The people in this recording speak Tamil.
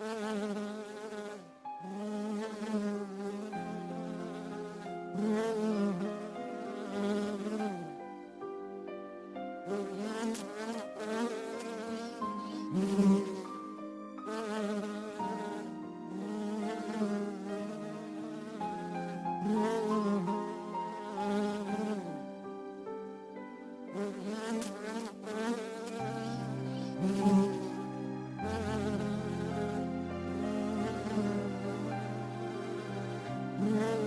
Mm-hmm. Mm-hmm.